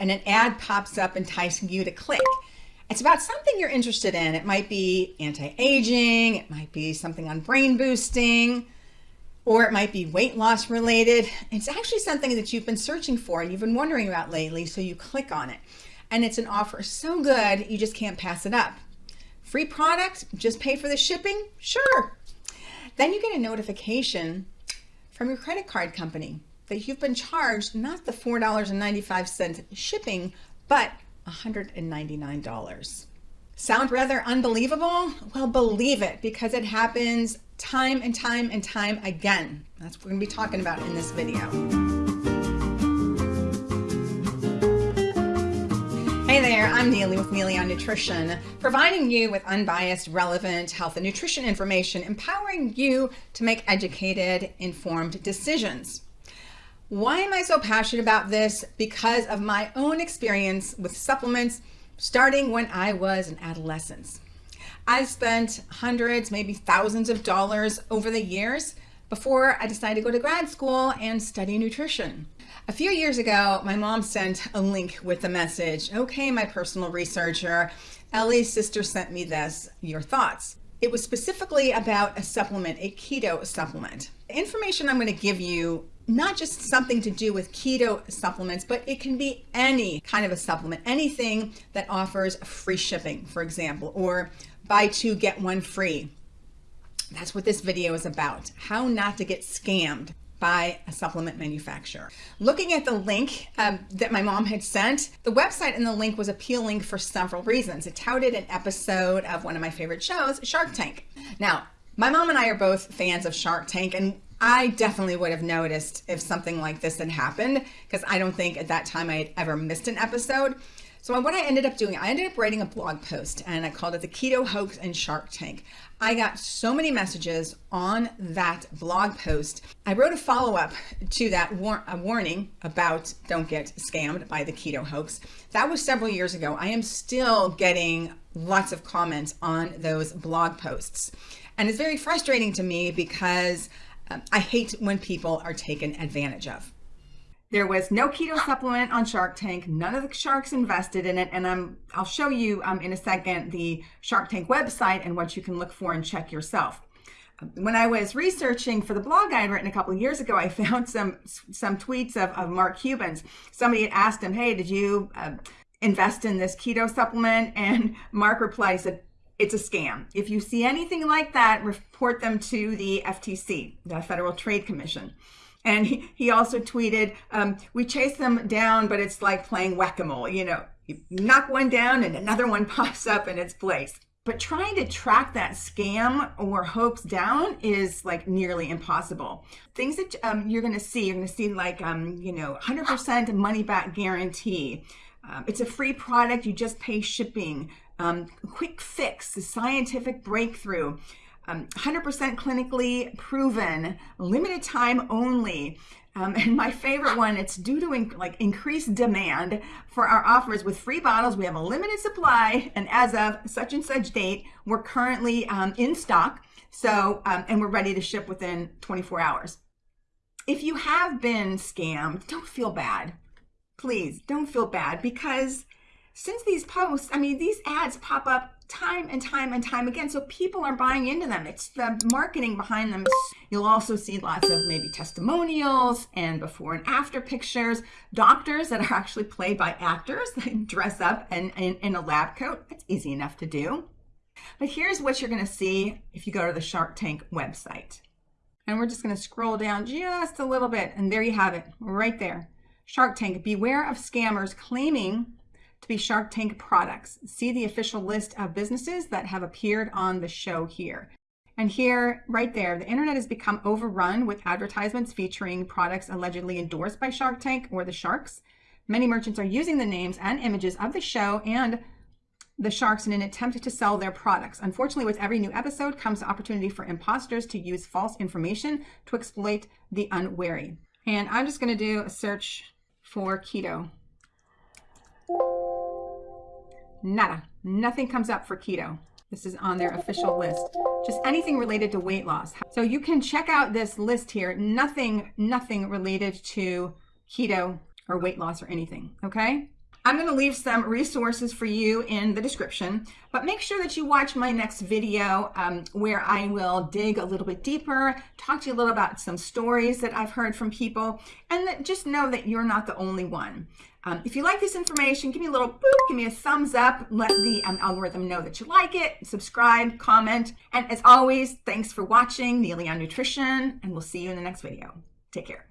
and an ad pops up enticing you to click. It's about something you're interested in. It might be anti-aging, it might be something on brain boosting, or it might be weight loss related. It's actually something that you've been searching for and you've been wondering about lately, so you click on it. And it's an offer so good, you just can't pass it up. Free product, just pay for the shipping? Sure. Then you get a notification from your credit card company that you've been charged not the $4.95 shipping, but $199. Sound rather unbelievable? Well, believe it because it happens time and time and time again. That's what we're to be talking about in this video. Hey there, I'm Neely with Neely on Nutrition, providing you with unbiased, relevant health and nutrition information, empowering you to make educated, informed decisions. Why am I so passionate about this? Because of my own experience with supplements starting when I was an adolescent. I spent hundreds, maybe thousands of dollars over the years before I decided to go to grad school and study nutrition. A few years ago, my mom sent a link with the message, okay, my personal researcher, Ellie's sister sent me this, your thoughts. It was specifically about a supplement, a keto supplement. The information I'm going to give you not just something to do with keto supplements, but it can be any kind of a supplement, anything that offers free shipping, for example, or buy two, get one free. That's what this video is about, how not to get scammed by a supplement manufacturer. Looking at the link um, that my mom had sent, the website and the link was appealing for several reasons. It touted an episode of one of my favorite shows, Shark Tank. Now, my mom and I are both fans of Shark Tank, and I definitely would have noticed if something like this had happened because I don't think at that time I had ever missed an episode. So what I ended up doing, I ended up writing a blog post and I called it the Keto Hoax and Shark Tank. I got so many messages on that blog post. I wrote a follow-up to that war a warning about don't get scammed by the keto hoax. That was several years ago. I am still getting lots of comments on those blog posts. And it's very frustrating to me because um, I hate when people are taken advantage of. There was no keto supplement on Shark Tank. None of the sharks invested in it. And I'm, I'll show you um, in a second the Shark Tank website and what you can look for and check yourself. When I was researching for the blog I had written a couple of years ago, I found some some tweets of, of Mark Cuban's. Somebody had asked him, hey, did you uh, invest in this keto supplement? And Mark replied, said, it's a scam. If you see anything like that, report them to the FTC, the Federal Trade Commission. And he, he also tweeted, um, we chase them down, but it's like playing whack-a-mole. You know, you knock one down and another one pops up in its place. But trying to track that scam or hoax down is like nearly impossible. Things that um, you're going to see, you're going to see like, um, you know, 100% money back guarantee. Um, it's a free product. You just pay shipping um, quick fix, the scientific breakthrough, 100% um, clinically proven, limited time only. Um, and my favorite one, it's due to in, like increased demand for our offers with free bottles. We have a limited supply, and as of such and such date, we're currently um, in stock. So, um, and we're ready to ship within 24 hours. If you have been scammed, don't feel bad. Please don't feel bad because since these posts, I mean, these ads pop up time and time and time again. So people are buying into them. It's the marketing behind them. You'll also see lots of maybe testimonials and before and after pictures. Doctors that are actually played by actors that dress up in, in, a lab coat. That's easy enough to do. But here's what you're going to see if you go to the Shark Tank website. And we're just going to scroll down just a little bit. And there you have it right there. Shark Tank, beware of scammers claiming to be Shark Tank products. See the official list of businesses that have appeared on the show here. And here, right there, the internet has become overrun with advertisements featuring products allegedly endorsed by Shark Tank or the sharks. Many merchants are using the names and images of the show and the sharks in an attempt to sell their products. Unfortunately, with every new episode comes the opportunity for imposters to use false information to exploit the unwary. And I'm just going to do a search for keto. Nada. Nothing comes up for keto. This is on their official list. Just anything related to weight loss. So you can check out this list here. Nothing, nothing related to keto or weight loss or anything. Okay. I'm going to leave some resources for you in the description, but make sure that you watch my next video um, where I will dig a little bit deeper, talk to you a little about some stories that I've heard from people, and just know that you're not the only one. Um, if you like this information, give me a little boop, give me a thumbs up, let the um, algorithm know that you like it, subscribe, comment, and as always, thanks for watching Neely on Nutrition, and we'll see you in the next video. Take care.